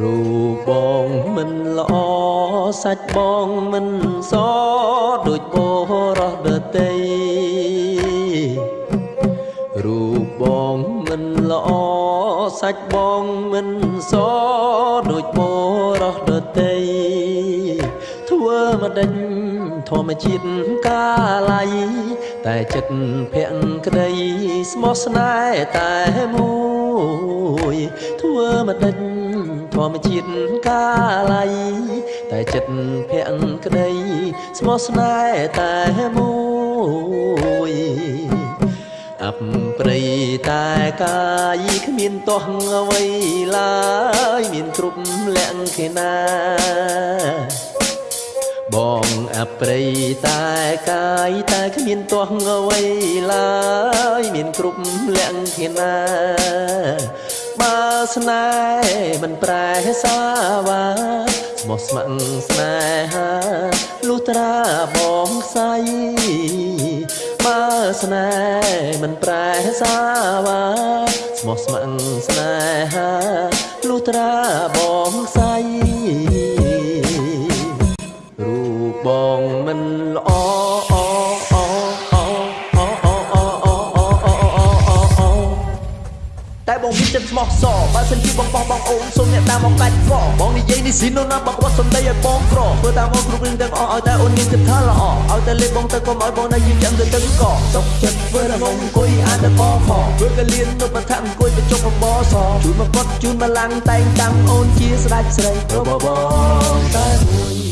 រូបបងមិនល្អសាច់បងមិនសដូចបរោះដតីរូបបងមិនល្អសាច់បងមិនសដូចបរោះដតីធ្វើមកដេញធម្មជាតិកាល័យតែចិត្តភក្តីស្មោះស្នេហ៍តែមួយធ្វើមកដេញ ធម្មជាតិកាល័យតែចិត្តភក្តីស្មោះស្នេហ៍តែមួយអបព្រៃតែកាយគ្មានទាស់អ្វីឡើយមានគ្រប់លក្ខណា បងអប្រិយតែកាយតែគ្មានទាស់អ្វីឡើយមានគ្រប់លក្ខណាបើ ស្នេហ៍មិនប្រែសាវាស្មោះស្ម័គ្រស្នេហាលុះត្រាបងខ្សៃបើស្នេហ៍មិនប្រែសាវាស្មោះស្ម័គ្រស្នេហាលុះត្រាបងខ្សៃបងមិនល្អ បងមានចិត្តស្មោះសរបើសិនជាបងបោះបងអូនសូមអ្នកតាមមកដាច់កបងនិយាយនេះស៊ីនោះណាបងគាត់សំដីឲ្យបងក្រធ្វើតាមមកគ្រប់រឿងទាំងអស់ឲ្យតែអូនមានចិត្តថាល្អឲ្យតែលេបបងទៅកុំឲ្យបងនៅយឺតចាំទៅទឹកកសុកចិត្តធ្វើតែបងអង្គុយអានតែបខធ្វើកលៀននៅបឋមអង្គុយទៅជុកបបសជូនមកគាត់ជូនមកឡាំងតែងតាំងអូនជាស្ដេចស្រីបបបងតែមួយ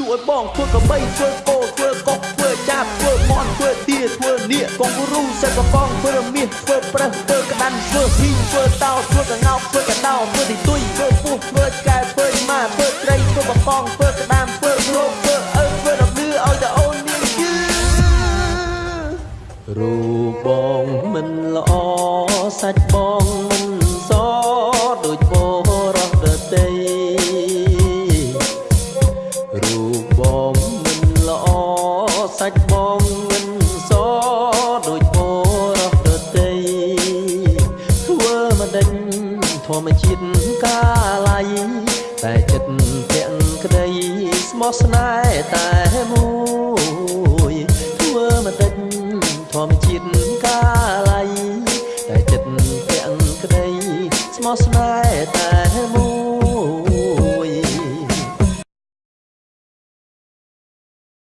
ទួឲ្យបងធ្វើកបីធ្វើគោធ្វើកុកធ្វើចាប់ធ្វើមន់ធ្វើទាធ្វើនៀកកងគ្រូសេកកងធ្វើមាសធ្វើ ប្រឹសធ្វើក្តាន់ធ្វើហ៊ីធ្វើតោធ្វើកងោកធ្វើកដោធ្វើទីទុយធ្វើពុះធ្វើកែធ្វើម៉ាធ្វើត្រីធ្វើបកងធ្វើក្តាមធ្វើរោគធ្វើអើធ្វើរំលឺឲ្យតែអូនមានយឺរូបបងមិនល្អសាច់បង មជាតិកាល័យតែចិត្តទាំងក្តីស្មោះស្នេហ៍តែមួយធ្វើមកតិចធម្មជាតិ